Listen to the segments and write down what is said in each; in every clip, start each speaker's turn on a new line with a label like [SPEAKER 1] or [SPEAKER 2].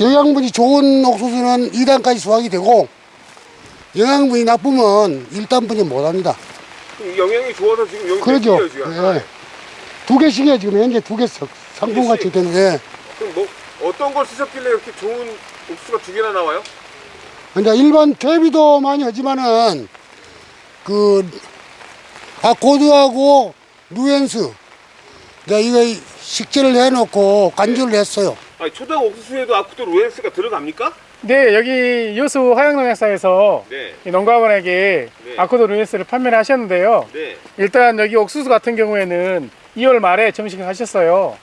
[SPEAKER 1] 영양분이 좋은 옥수수는 2단까지 수확이 되고 영양분이 나쁘면 1단분이 못합니다.
[SPEAKER 2] 영양이 좋아서 지금 여기
[SPEAKER 1] 그러죠.
[SPEAKER 2] 지금?
[SPEAKER 1] 예. 두 개씩이에요. 지금 현재 두개 상품같이
[SPEAKER 2] 개씩?
[SPEAKER 1] 되는데
[SPEAKER 2] 그럼 뭐 어떤 걸 쓰셨길래 이렇게 좋은 옥수수가 두 개나 나와요?
[SPEAKER 1] 이제 일반 퇴비도 많이 하지만은 그 아코드하고 누엔스 내가 이거 식재를 해놓고 간주를 했어요.
[SPEAKER 2] 아니 초당 옥수수에도 아쿠도 로엔스가 들어갑니까?
[SPEAKER 3] 네, 여기 여수 화양농약사에서
[SPEAKER 2] 네.
[SPEAKER 3] 이 농가분에게
[SPEAKER 2] 네.
[SPEAKER 3] 아코드 루이스를 판매를 하셨는데요.
[SPEAKER 2] 네.
[SPEAKER 3] 일단 여기 옥수수 같은 경우에는 2월 말에 정식을 하셨어요.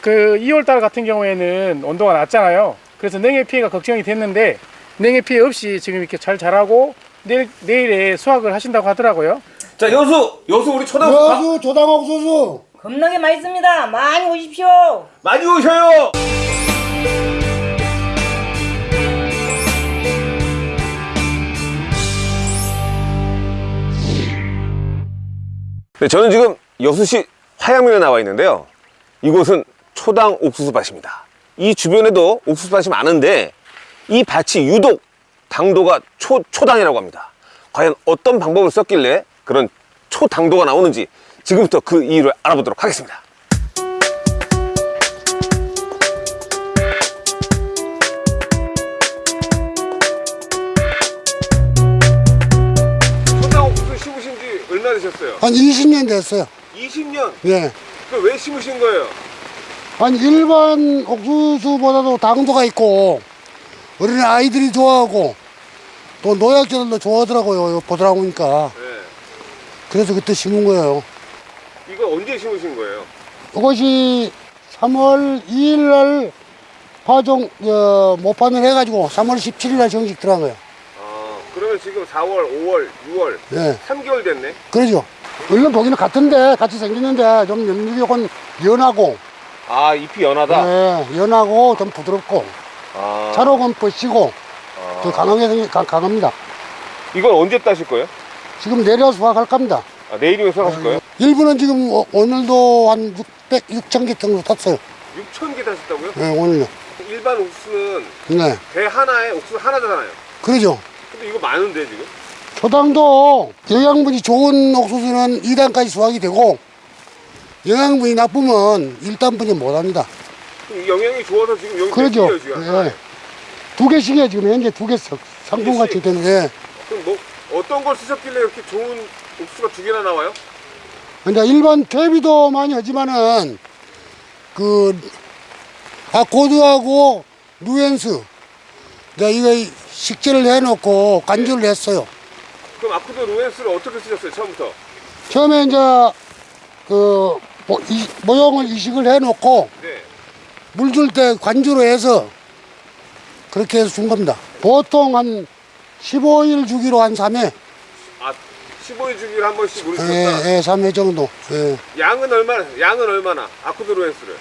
[SPEAKER 3] 그 2월 달 같은 경우에는 온도가 낮잖아요. 그래서 냉해 피해가 걱정이 됐는데 냉해 피해 없이 지금 이렇게 잘 자라고 내일, 내일에 수확을 하신다고 하더라고요.
[SPEAKER 2] 자 여수 여수 우리 초당 옥수수
[SPEAKER 1] 여수 조당옥수수
[SPEAKER 4] 겁나게 맛있습니다. 많이 오십시오.
[SPEAKER 2] 많이 오셔요. 네, 저는 지금 여수시 화양면에 나와 있는데요. 이곳은 초당 옥수수밭입니다. 이 주변에도 옥수수밭이 많은데 이 밭이 유독 당도가 초, 초당이라고 합니다. 과연 어떤 방법을 썼길래 그런 초당도가 나오는지 지금부터 그 이유를 알아보도록 하겠습니다. 초당 옥수수 심으신 지 얼마 되셨어요?
[SPEAKER 1] 한 20년 됐어요.
[SPEAKER 2] 20년?
[SPEAKER 1] 예.
[SPEAKER 2] 그왜 심으신 거예요?
[SPEAKER 1] 한 일반 옥수수보다도 당도가 있고 어린 아이들이 좋아하고 또 노약자들도 좋아하더라고요. 보더라 보니까
[SPEAKER 2] 네.
[SPEAKER 1] 그래서 그때 심은 거예요.
[SPEAKER 2] 이거 언제 심으신 거예요?
[SPEAKER 1] 이것이 3월 2일 날 파종 어, 모판을 해가지고 3월 17일 날 정식 들어간 거예요.
[SPEAKER 2] 아, 그러면 지금 4월, 5월, 6월,
[SPEAKER 1] 예,
[SPEAKER 2] 3개월 됐네?
[SPEAKER 1] 그러죠. 얼른 보기는 같은데 같이 생겼는데 좀건 연하고
[SPEAKER 2] 아, 잎이 연하다?
[SPEAKER 1] 예, 연하고 좀 부드럽고
[SPEAKER 2] 아,
[SPEAKER 1] 차로건 뻗치고
[SPEAKER 2] 아.
[SPEAKER 1] 좀 강하게 생기, 강, 강합니다.
[SPEAKER 2] 이건 언제 따실 거예요?
[SPEAKER 1] 지금 내려 수확할 겁니다.
[SPEAKER 2] 아, 내일이면 수확하실 거예요?
[SPEAKER 1] 일부는 지금 오- 오늘도 한 600, 6천 개 정도 탔어요.
[SPEAKER 2] 6천 개 따셨다고요?
[SPEAKER 1] 예, 오늘요.
[SPEAKER 2] 일반 옥수수는
[SPEAKER 1] 네,
[SPEAKER 2] 배 하나에 옥수수 하나잖아요.
[SPEAKER 1] 그러죠.
[SPEAKER 2] 근데 이거 많은데, 지금?
[SPEAKER 1] 초당도 영양분이 좋은 옥수수는 2단까지 수확이 되고 영양분이 나쁘면 1단분이 못합니다.
[SPEAKER 2] 그럼 이 영양이 좋아서 지금 여기
[SPEAKER 1] 그러죠.
[SPEAKER 2] 예.
[SPEAKER 1] 두 개씩이에요. 지금 현재 두개 상품같이
[SPEAKER 2] 개씩?
[SPEAKER 1] 되는데
[SPEAKER 2] 그럼 뭐, 어떤 걸 쓰셨길래 이렇게 좋은 옥수수가 두 개나 나와요?
[SPEAKER 1] 이제 일반 퇴비도 많이 하지만은 그 아코드하고 누엔스 내가 이거 식재를 해놓고 간주를 했어요.
[SPEAKER 2] 그럼 아쿠도 로엔스를 어떻게 쓰셨어요, 처음부터?
[SPEAKER 1] 처음에 이제 그 모형을 이식을 해놓고
[SPEAKER 2] 네.
[SPEAKER 1] 물 줄 때 관주로 해서 그렇게 해서 준 겁니다. 보통 한 15일 주기로 한 3회,
[SPEAKER 2] 아, 15일 주기를 한 번씩 물으셨다?
[SPEAKER 1] 예, 예, 3회 정도. 예.
[SPEAKER 2] 양은 얼마나, 양은 얼마나? 아쿠도 로엔스를?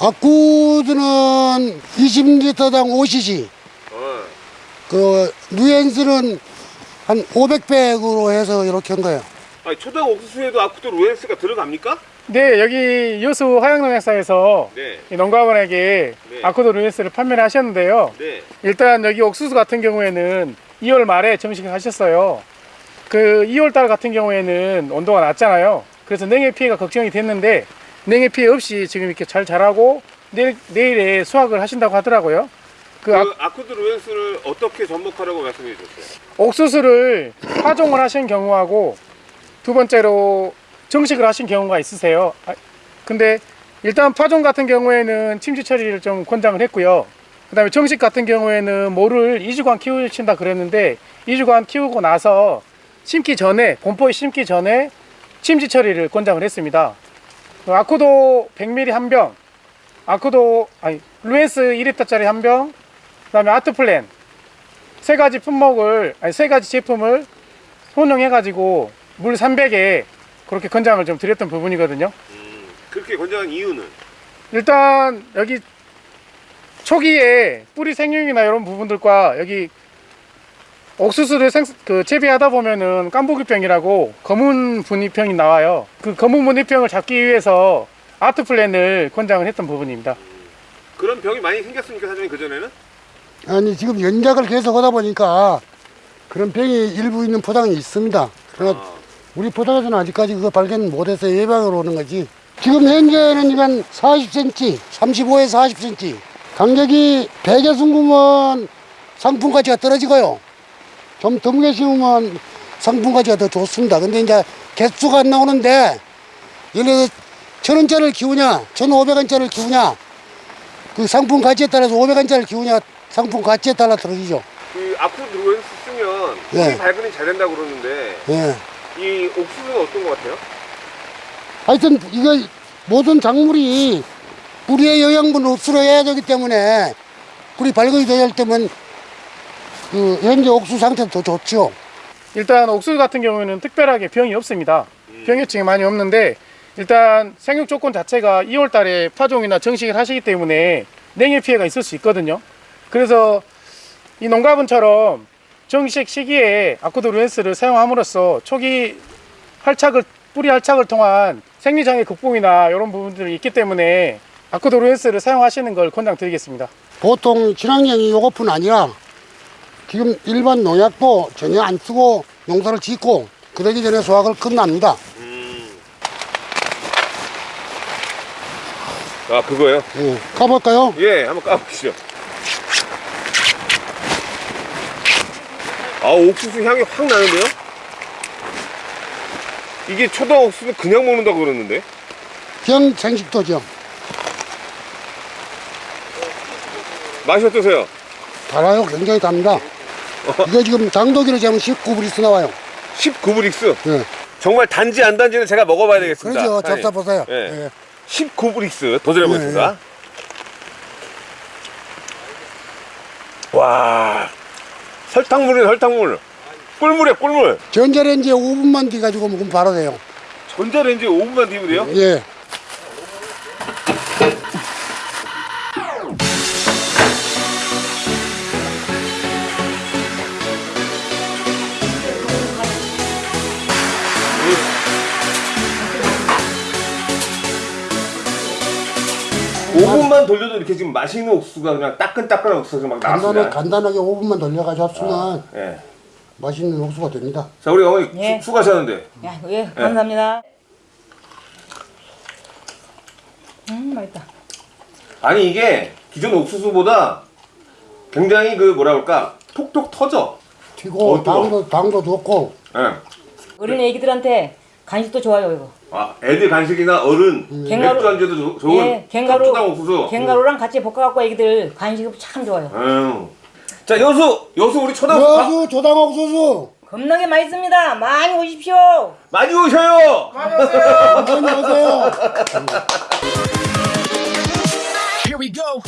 [SPEAKER 1] 아쿠드는 20리터당 5cc,
[SPEAKER 2] 어.
[SPEAKER 1] 그 누엔스는 한 500백으로 해서 이렇게 한 거예요.
[SPEAKER 2] 아니, 초당 옥수수에도 아쿠도 로엔스가 들어갑니까?
[SPEAKER 3] 네, 여기 여수 화양농약사에서
[SPEAKER 2] 네.
[SPEAKER 3] 이 농가분에게
[SPEAKER 2] 네.
[SPEAKER 3] 아코드 루이스를 판매를 하셨는데요.
[SPEAKER 2] 네.
[SPEAKER 3] 일단 여기 옥수수 같은 경우에는 2월 말에 정식을 하셨어요. 그 2월 달 같은 경우에는 온도가 낮잖아요. 그래서 냉해 피해가 걱정이 됐는데 냉해 피해 없이 지금 이렇게 잘 자라고 내일, 내일에 수확을 하신다고 하더라고요. 그
[SPEAKER 2] 그
[SPEAKER 3] 아-
[SPEAKER 2] 아쿠도 로엔스를 어떻게 접목하라고 말씀해 주셨어요?
[SPEAKER 3] 옥수수를 파종을 하신 경우하고 두 번째로 정식을 하신 경우가 있으세요. 아, 근데 일단 파종 같은 경우에는 침지 처리를 좀 권장을 했고요. 그 다음에 정식 같은 경우에는 모를 2주간 키우신다 그랬는데 2주간 키우고 나서 심기 전에 본포에 심기 전에 침지 처리를 권장을 했습니다. 그 아코도 100ml 한 병, 아코도 아니 루엔스 2리터짜리 한 병, 그 다음에 아트플랜 세 가지 품목을 아니 세 가지 제품을 혼용해 가지고 물 300에 그렇게 권장을 좀 드렸던 부분이거든요.
[SPEAKER 2] 음, 그렇게 권장한 이유는?
[SPEAKER 3] 일단 여기 초기에 뿌리 생육이나 이런 부분들과 여기 옥수수를 생, 그 재배하다 보면은 깐부기병이라고 검은 분이병이 나와요. 그 검은 분이병을 잡기 위해서 아트 플랜을 권장을 했던 부분입니다.
[SPEAKER 2] 그런 병이 많이 생겼습니까 사장님 그 전에는?
[SPEAKER 1] 아니 지금 연작을 계속 하다 보니까 그런 병이 일부 있는 포장이 있습니다. 그러나 우리 포장에서는 아직까지 그거 발견 못해서 예방으로 오는 거지. 지금 현재는 이건 40cm, 35에서 40cm. 간격이 100에 숨으면 상품 가치가 떨어지고요. 좀 드물게 심으면 상품 가치가 더 좋습니다. 근데 이제 개수가 안 나오는데 예를 들어서 천 원짜리를 키우냐, 천 오백 원짜리를 키우냐, 그 상품 가치에 따라서 500원짜리를 키우냐, 상품 가치에 따라 떨어지죠.
[SPEAKER 2] 그 앞으로 들어오면서 쓰면
[SPEAKER 1] 네.
[SPEAKER 2] 발근이 잘 된다고 그러는데
[SPEAKER 1] 예.
[SPEAKER 2] 이 옥수수는 어떤 것 같아요?
[SPEAKER 1] 하여튼 이거 모든 작물이 뿌리의 영양분을 흡수해야 되기 때문에 뿌리 발근이 돼야 할 때면 그 현재 옥수 상태도 더 좋죠.
[SPEAKER 3] 일단 옥수수 같은 경우에는 특별하게 병이 없습니다. 병해충이 많이 없는데 일단 생육 조건 자체가 2월 달에 파종이나 정식을 하시기 때문에 냉해 피해가 있을 수 있거든요. 그래서 이 농가분처럼 정식 시기에 아쿠드 루엔스를 사용함으로써 초기 활착을 뿌리 활착을 통한 생리장애 극복이나 이런 부분들이 있기 때문에 아쿠드 루엔스를 사용하시는 걸 권장드리겠습니다.
[SPEAKER 1] 보통 친환경이 요것뿐 아니라 지금 일반 농약도 전혀 안 쓰고 농사를 짓고 그러기 전에 수확을 끝납니다.
[SPEAKER 2] 아 그거요?
[SPEAKER 1] 예. 가볼까요?
[SPEAKER 2] 예 한번 까보시죠 아 옥수수 향이 확 나는데요? 이게 초당 옥수수 그냥 먹는다고 그러는데
[SPEAKER 1] 병 생식도죠.
[SPEAKER 2] 맛이 어떠세요?
[SPEAKER 1] 달아요. 굉장히 답니다. 이거 지금 장도기로 재면 19브리스 나와요.
[SPEAKER 2] 19브릭스
[SPEAKER 1] 예.
[SPEAKER 2] 정말 단지 안 단지는 제가 먹어봐야 되겠습니다. 사장님.
[SPEAKER 1] 잡사 보세요.
[SPEAKER 2] 예.
[SPEAKER 1] 예.
[SPEAKER 2] 19브릭스 도전해보겠습니다 와 설탕물이네 설탕물 꿀물이야 꿀물
[SPEAKER 1] 전자레인지에 5분만 뒤가지고 먹으면 바로 돼요.
[SPEAKER 2] 전자레인지에 5분만 뒤면 돼요?
[SPEAKER 1] 예.
[SPEAKER 2] 돌려도 이렇게 지금 맛있는 옥수수가 그냥 따끈따끈한 옥수수가 막
[SPEAKER 1] 간단하게,
[SPEAKER 2] 나왔습니다
[SPEAKER 1] 간단하게 5분만 돌려가지고 합수면
[SPEAKER 2] 예.
[SPEAKER 1] 맛있는 옥수가 됩니다.
[SPEAKER 2] 자 우리 어머니
[SPEAKER 4] 예.
[SPEAKER 2] 수, 수고하셨는데
[SPEAKER 4] 야, 예, 감사합니다. 음, 맛있다.
[SPEAKER 2] 아니 이게 기존 옥수수보다 굉장히 그 뭐라 그럴까 톡톡 터져
[SPEAKER 1] 튀고
[SPEAKER 2] 어.
[SPEAKER 1] 당도 당도 좋고
[SPEAKER 2] 예.
[SPEAKER 4] 어린 애기들한테 간식도 좋아요, 이거.
[SPEAKER 2] 아 애들 간식이나 어른
[SPEAKER 4] 갱가루-
[SPEAKER 2] 맥주 안주도 조- 좋은
[SPEAKER 4] 예, 갱가루,
[SPEAKER 2] 초당 옥수수
[SPEAKER 4] 갱가루랑 같이 볶아갖고 애기들 간식 참 좋아요.
[SPEAKER 2] 아유. 자 여수 여수 우리 초당 옥수수
[SPEAKER 1] 여수 조당 옥수수
[SPEAKER 4] 겁나게 맛있습니다. 많이 오십시오.
[SPEAKER 2] 많이 오셔요
[SPEAKER 1] 많이 오세요.
[SPEAKER 5] Here we go.